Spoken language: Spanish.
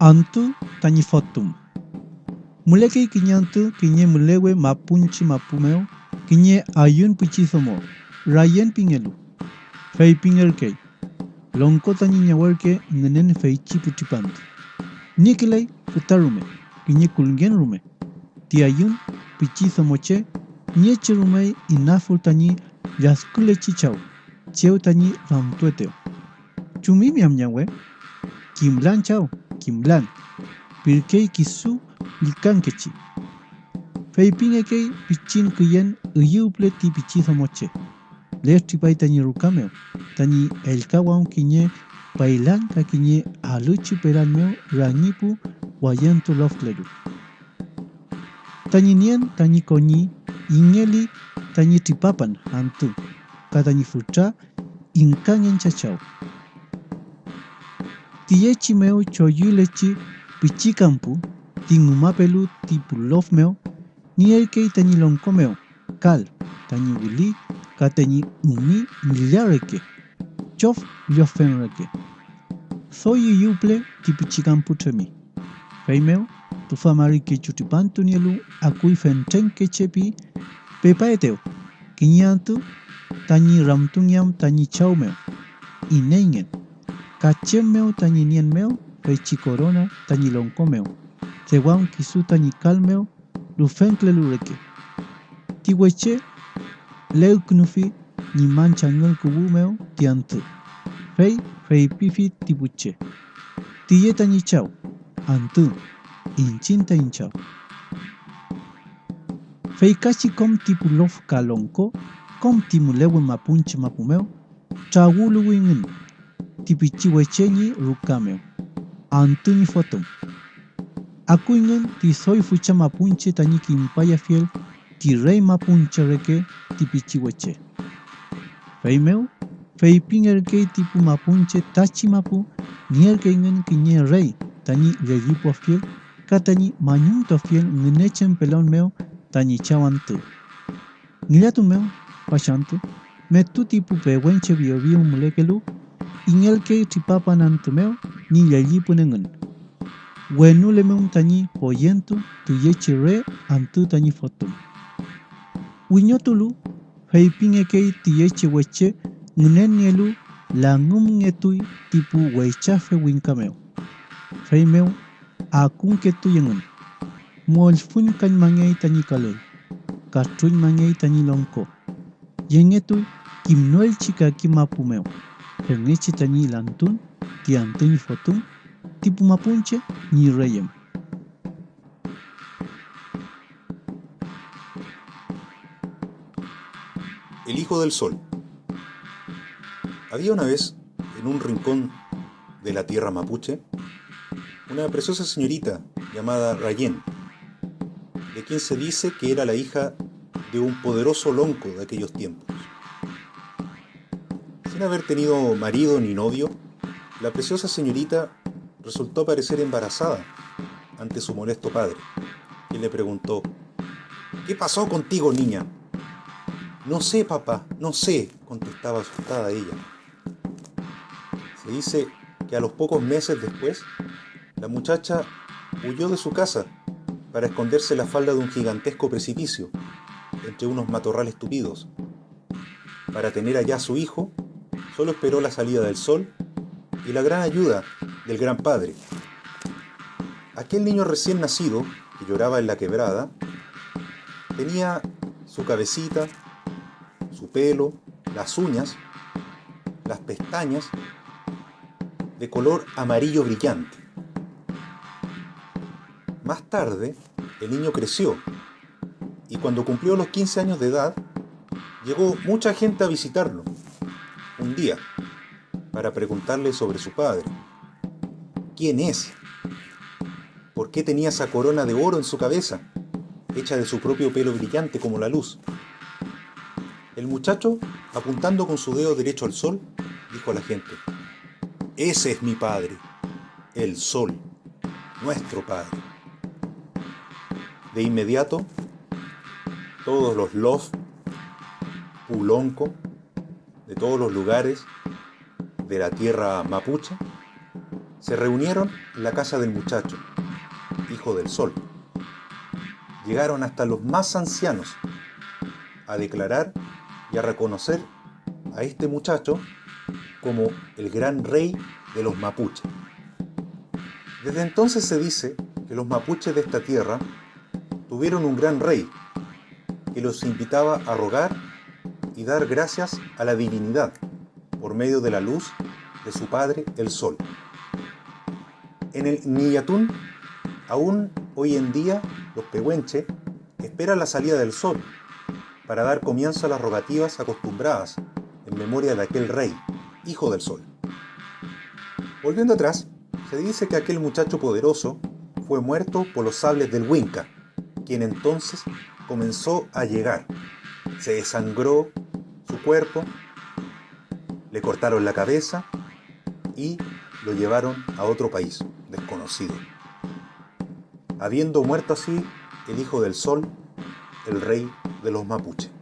Antu tañi fotum. Muleki kinyantu kinye mulewe mapunchi mapumeo kinye ayun pichisomo rayen pingelu. Fei pinger kei. Lonko tañi ñawarke ngenen feichi putipantu. Nikilei futarume kinye kulgen rume. Ti ayun pichisomoche Nieche rumei inaful tañi yaskule chichau. Cheu tañi ramtueteo. Chumi miam ñawe. Kimblan chao. Jimblan, pirkeyki su lilkankechi. kei pichin kuyan uyuple tipichizo moche. Lehtri pai tani rukame, tani elkawan kiñe pailan kiñe aluchi peraneo rangipu wayanto lofleru. Tani nien tani koni ingeli tani tipapan antu, katani futra inkangen chachau. Tiechimeu choyulechi pichikanpu tinumapelu tipulofmeu tani tanilonkomeu kal taniwili kateni umi millareke chof liofenreke soyuyuple tipichikanpu tremi feimeu tufamarike chutipantu nielu akuy fentrenke chepi pepaeteu kiñantu tani ramtuniam tani chaumeu inengen. Kachemeo tañi nienmeo pechi corona tañi lonkomeo tewan kisu tañi calmeo lufenkle lureke tiweche leuknufi ni manchangel kubumeo tiantu fei fei pifi tibuche. Tiye tañi chau antu inchinta inchao. Feikachi kom tipu lof kalonko, kom timulewe mapunche mapumeo, chawulu wingin, kibichiwa chenye rukame. Antuni foto. Akuingen ti soy fucha mapunche tañiki impaya fiel ti reima punche reke tipichiwache. Feimeu, feiping erkei tipu mapunche tachi mapu nierkeingen kiñe rey tañi yayipua fiel katañi mañunto fiel ngenechen pelon meu tañi chawantu. Ngilatu meu, pasantu, metu tipu pewenche biobio mulekelu Iñalkei tipapanantomeo niyallikunenkani. Wenulemun tani poyentu tuyechi re antu tani fotun. tu heipinekei tiyechi weche ngunenielu langum ngetu tipu weichafe winkameo. Reimeo akunketu yengun. Molfun kan mangei tani kaloi. Katrun mangei tani lonko. Yengetui kimnoel chikaki mapumeo. Tani lantun, tiantun fotun, tipu mapunche ni reyem. El Hijo del Sol. Había una vez, en un rincón de la tierra mapuche, una preciosa señorita llamada Rayen, de quien se dice que era la hija de un poderoso lonco de aquellos tiempos. Sin haber tenido marido ni novio, la preciosa señorita resultó parecer embarazada ante su molesto padre, quien le preguntó, ¿Qué pasó contigo, niña? No sé, papá, no sé, contestaba asustada ella. Se dice que a los pocos meses después, la muchacha huyó de su casa para esconderse en la falda de un gigantesco precipicio, entre unos matorrales tupidos. Para tener allá su hijo, solo esperó la salida del sol y la gran ayuda del gran padre. Aquel niño recién nacido, que lloraba en la quebrada, tenía su cabecita, su pelo, las uñas, las pestañas, de color amarillo brillante. Más tarde, el niño creció y cuando cumplió los 15 años de edad, llegó mucha gente a visitarlo un día para preguntarle sobre su padre. ¿Quién es? ¿Por qué tenía esa corona de oro en su cabeza, hecha de su propio pelo brillante como la luz? El muchacho, apuntando con su dedo derecho al sol, dijo a la gente, Ese es mi padre, el sol, nuestro padre. De inmediato, todos los lof, pulonco, de todos los lugares de la tierra mapuche, se reunieron en la casa del muchacho, hijo del sol. Llegaron hasta los más ancianos a declarar y a reconocer a este muchacho como el gran rey de los mapuches. Desde entonces se dice que los mapuches de esta tierra tuvieron un gran rey que los invitaba a rogar y dar gracias a la divinidad por medio de la luz de su padre el sol. En el Niyatún, aún hoy en día, los pehuenche esperan la salida del sol para dar comienzo a las rogativas acostumbradas en memoria de aquel rey, hijo del sol. Volviendo atrás, se dice que aquel muchacho poderoso fue muerto por los sables del Winca, quien entonces comenzó a llegar. Se desangró cuerpo, le cortaron la cabeza y lo llevaron a otro país desconocido. Habiendo muerto así el hijo del sol, el rey de los mapuches.